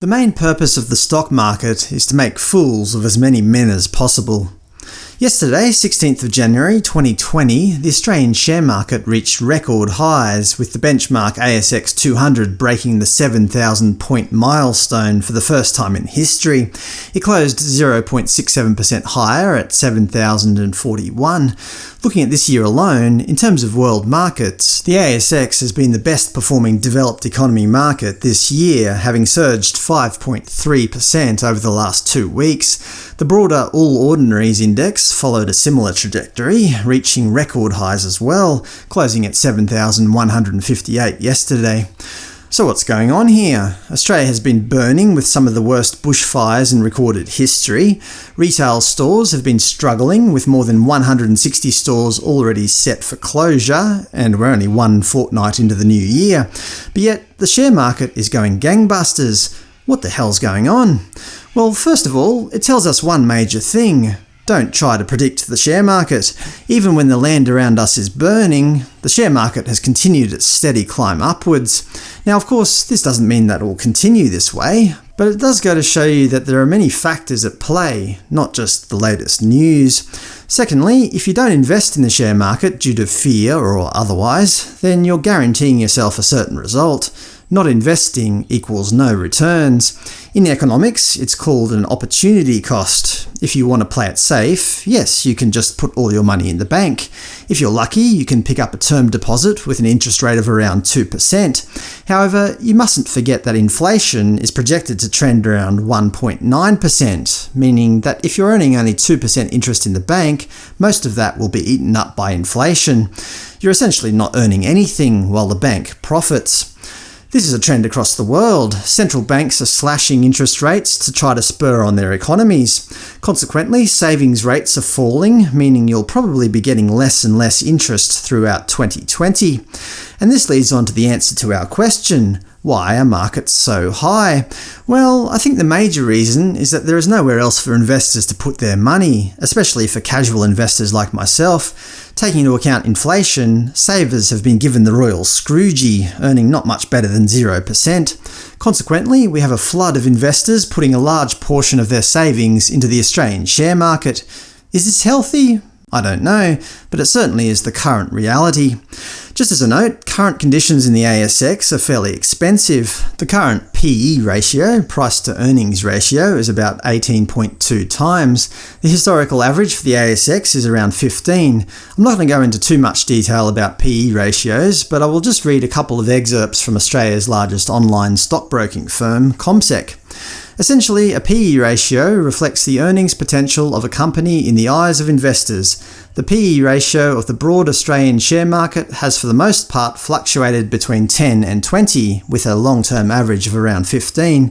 The main purpose of the stock market is to make fools of as many men as possible. Yesterday, 16th of January 2020, the Australian share market reached record highs, with the benchmark ASX 200 breaking the 7,000 point milestone for the first time in history. It closed 0.67% higher at 7,041. Looking at this year alone, in terms of world markets, the ASX has been the best performing developed economy market this year, having surged 5.3% over the last two weeks. The broader All Ordinaries Index followed a similar trajectory, reaching record highs as well, closing at 7,158 yesterday. So what's going on here? Australia has been burning with some of the worst bushfires in recorded history. Retail stores have been struggling, with more than 160 stores already set for closure, and we're only one fortnight into the new year. But yet, the share market is going gangbusters. What the hell's going on? Well, first of all, it tells us one major thing. Don't try to predict the share market. Even when the land around us is burning, the share market has continued its steady climb upwards. Now of course, this doesn't mean that it will continue this way, but it does go to show you that there are many factors at play, not just the latest news. Secondly, if you don't invest in the share market due to fear or otherwise, then you're guaranteeing yourself a certain result. Not investing equals no returns. In economics, it's called an opportunity cost. If you want to play it safe, yes, you can just put all your money in the bank. If you're lucky, you can pick up a term deposit with an interest rate of around 2%. However, you mustn't forget that inflation is projected to trend around 1.9%, meaning that if you're earning only 2% interest in the bank, most of that will be eaten up by inflation. You're essentially not earning anything while the bank profits. This is a trend across the world. Central banks are slashing interest rates to try to spur on their economies. Consequently, savings rates are falling, meaning you'll probably be getting less and less interest throughout 2020. And this leads on to the answer to our question why are markets so high? Well, I think the major reason is that there is nowhere else for investors to put their money, especially for casual investors like myself. Taking into account inflation, savers have been given the royal Scroogey, earning not much better than 0%. Consequently, we have a flood of investors putting a large portion of their savings into the Australian share market. Is this healthy? I don't know, but it certainly is the current reality. Just as a note, current conditions in the ASX are fairly expensive. The current PE ratio, price to earnings ratio, is about 18.2 times. The historical average for the ASX is around 15. I'm not going to go into too much detail about PE ratios, but I will just read a couple of excerpts from Australia's largest online stockbroking firm, CommSec. Essentially, a PE ratio reflects the earnings potential of a company in the eyes of investors. The PE ratio of the broad Australian share market has for the most part fluctuated between 10 and 20, with a long-term average of around 15.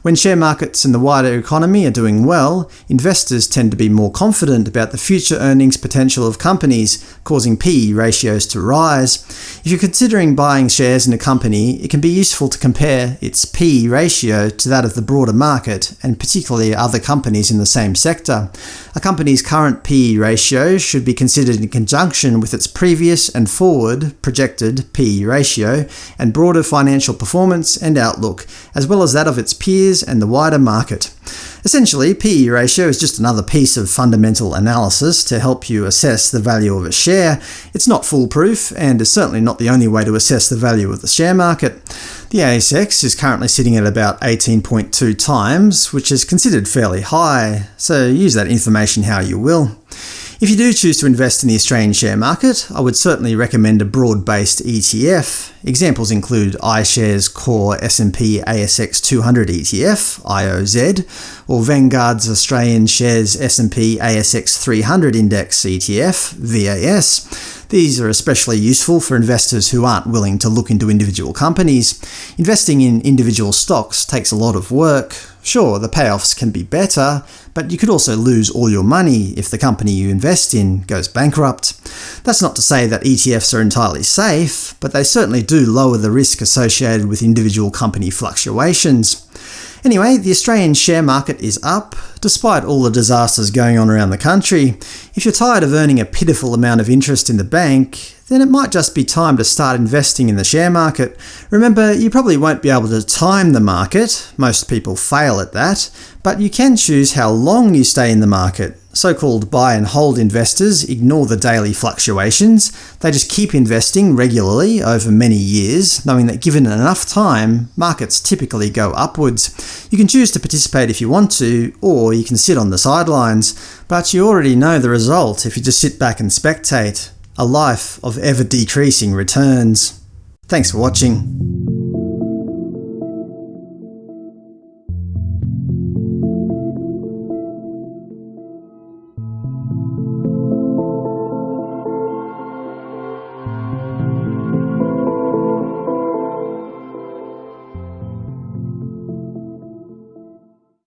When share markets and the wider economy are doing well, investors tend to be more confident about the future earnings potential of companies, causing PE ratios to rise. If you're considering buying shares in a company, it can be useful to compare its PE ratio to that of the broader market, and particularly other companies in the same sector. A company's current PE ratio should be considered in conjunction with its previous and forward projected PE ratio, and broader financial performance and outlook, as well as that of its peers and the wider market. Essentially, PE ratio is just another piece of fundamental analysis to help you assess the value of a share. It's not foolproof, and is certainly not the only way to assess the value of the share market. The ASX is currently sitting at about 18.2 times, which is considered fairly high, so use that information how you will. If you do choose to invest in the Australian share market, I would certainly recommend a broad-based ETF. Examples include iShares Core S&P ASX 200 ETF (IOZ), or Vanguard's Australian Shares S&P ASX 300 Index ETF (VAS). These are especially useful for investors who aren't willing to look into individual companies. Investing in individual stocks takes a lot of work. Sure, the payoffs can be better, but you could also lose all your money if the company you invest in goes bankrupt. That's not to say that ETFs are entirely safe, but they certainly do lower the risk associated with individual company fluctuations. Anyway, the Australian share market is up, despite all the disasters going on around the country. If you're tired of earning a pitiful amount of interest in the bank, then it might just be time to start investing in the share market. Remember, you probably won't be able to time the market, most people fail at that, but you can choose how long you stay in the market. So-called buy and hold investors ignore the daily fluctuations, they just keep investing regularly over many years, knowing that given enough time, markets typically go upwards. You can choose to participate if you want to, or you can sit on the sidelines, but you already know the result if you just sit back and spectate. A life of ever-decreasing returns. Thanks for watching.